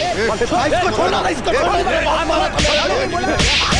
इसको छोड़ना इसको छोड़ना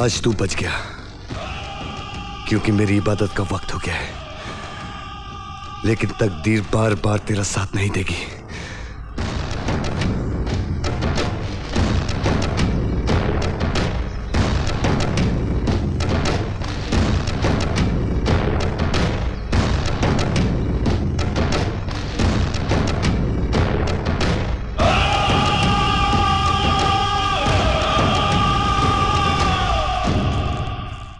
आज तू बच गया क्योंकि मेरी इबादत का वक्त हो गया है लेकिन तकदीर बार बार तेरा साथ नहीं देगी।